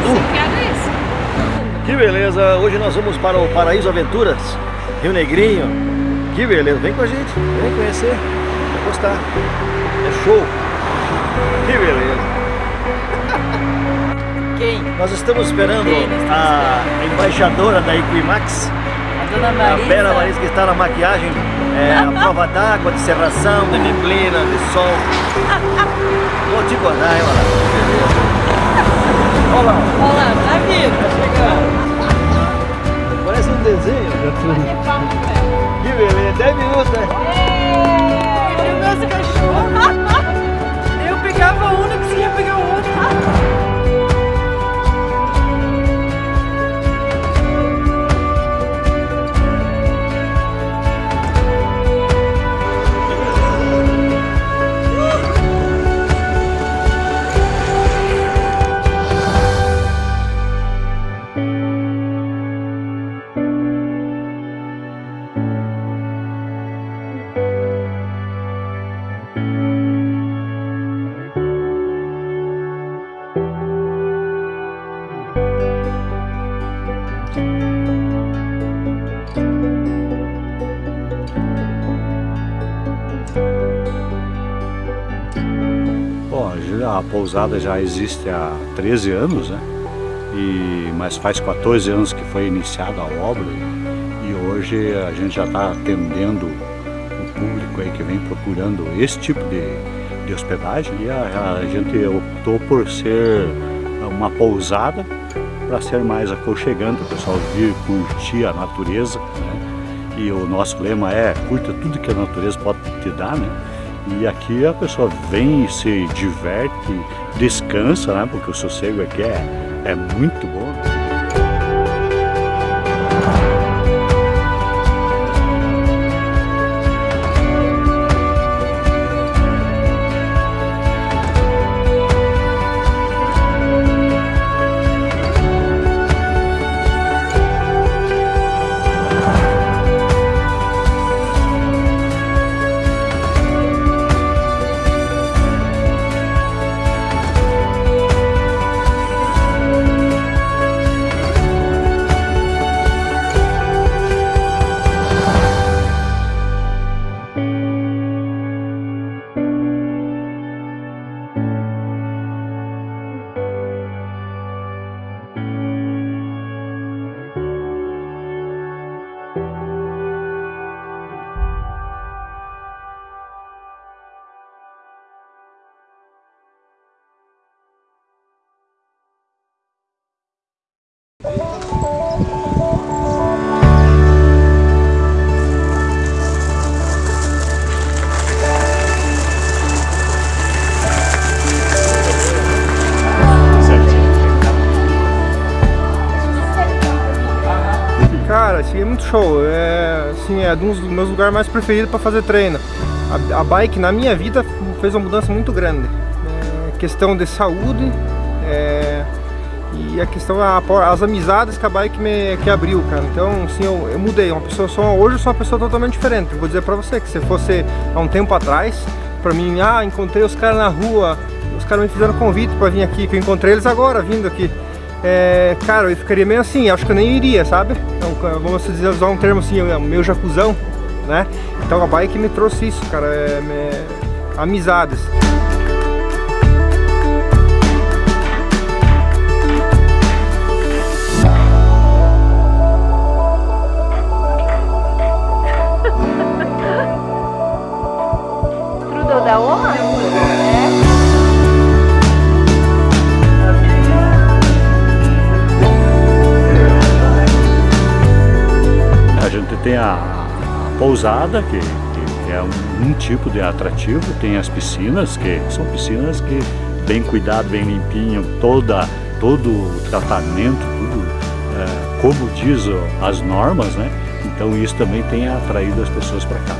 Cadu? Que beleza, hoje nós vamos para o Paraíso Aventuras, Rio Negrinho. Que beleza, vem com a gente, vem conhecer, vai gostar. É show. Que beleza. Quem? Nós estamos esperando Quem a embaixadora da Equimax, A dona a Marisa. Vera Marisa que está na maquiagem, é, a prova d'água, de serração, de neblina, de sol. Vou te guardar, hein, mano. Olha lá, Olha lá, tá vivo. parece um desenho. Que beleza, 10 a pousada já existe há 13 anos, né? E, mas faz 14 anos que foi iniciada a obra e hoje a gente já está atendendo o público aí que vem procurando esse tipo de, de hospedagem e a, a gente optou por ser uma pousada para ser mais aconchegante, o pessoal vir curtir a natureza, né? E o nosso lema é curta tudo que a natureza pode te dar, né? E aqui a pessoa vem e se diverte, descansa, né? Porque o sossego aqui é, é muito bom. É muito show. É, assim, é um dos meus lugares mais preferidos para fazer treino. A, a bike na minha vida fez uma mudança muito grande. É, questão de saúde é, e a questão a, as amizades que a bike me que abriu, cara. Então, assim, eu, eu mudei. Uma pessoa só hoje eu sou uma pessoa totalmente diferente. Vou dizer para você que se fosse há um tempo atrás, para mim, ah, encontrei os caras na rua, os caras me fizeram convite para vir aqui, que eu encontrei eles agora vindo aqui. É, cara, eu ficaria meio assim, acho que eu nem iria, sabe? Então, vamos dizer, usar um termo assim, é meu jacuzão, né? Então a bike me trouxe isso, cara, é, amizades. Tem a, a pousada, que, que é um, um tipo de atrativo, tem as piscinas, que são piscinas que bem cuidado, bem limpinho, toda, todo o tratamento, tudo é, como diz as normas, né? Então isso também tem atraído as pessoas para cá.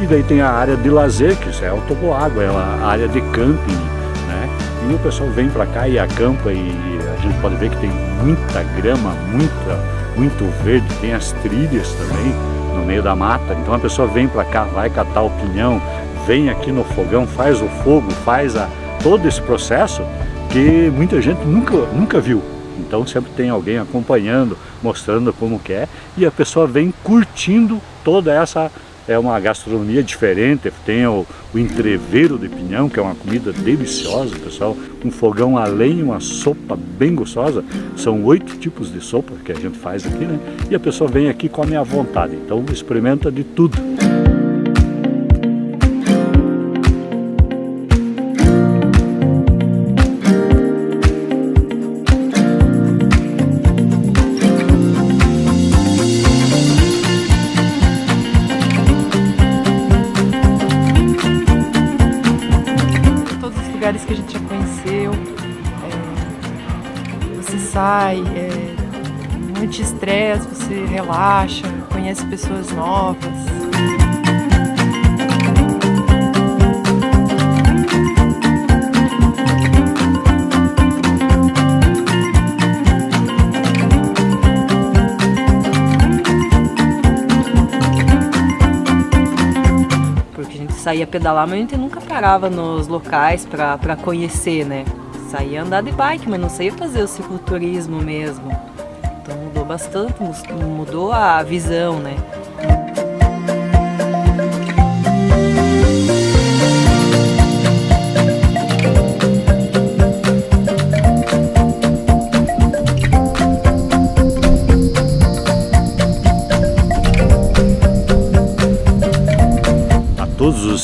E daí tem a área de lazer, que isso é o toboágua, é a área de camping, né? E o pessoal vem para cá e acampa e a gente pode ver que tem muita grama, muita, muito verde, tem as trilhas também no meio da mata. Então a pessoa vem para cá, vai catar o pinhão, vem aqui no fogão, faz o fogo, faz a, todo esse processo que muita gente nunca, nunca viu. Então sempre tem alguém acompanhando, mostrando como que é, e a pessoa vem curtindo toda essa é uma gastronomia diferente, tem o, o entreveiro de pinhão, que é uma comida deliciosa, pessoal, um fogão a lenha, uma sopa bem gostosa, são oito tipos de sopa que a gente faz aqui, né? E a pessoa vem aqui e come à vontade, então experimenta de tudo. Lugares que a gente já conheceu. É, você sai, é, muito estresse, você relaxa, conhece pessoas novas. Saía pedalar, mas a gente nunca parava nos locais para conhecer, né? Saía andar de bike, mas não saía fazer o cicloturismo mesmo. Então mudou bastante, mudou a visão, né?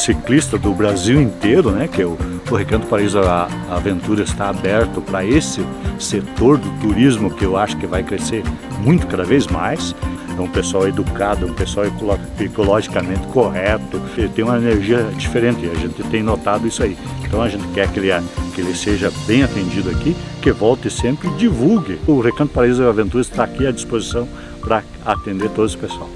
Ciclistas do Brasil inteiro, né, que o, o Recanto Paraíso Aventura está aberto para esse setor do turismo que eu acho que vai crescer muito cada vez mais. É um pessoal educado, um pessoal ecologicamente correto, ele tem uma energia diferente, a gente tem notado isso aí. Então a gente quer que ele, que ele seja bem atendido aqui, que volte sempre e divulgue. O Recanto Paraíso Aventura está aqui à disposição para atender todo esse pessoal.